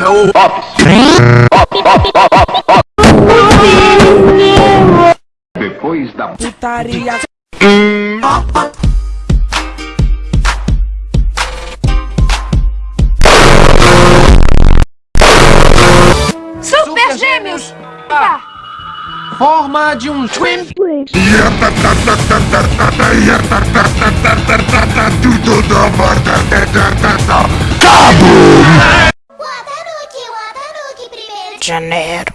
é o Ops. Depois da Putaria. Super Gêmeos! Forma de um twin. tudo da borda. Janeiro.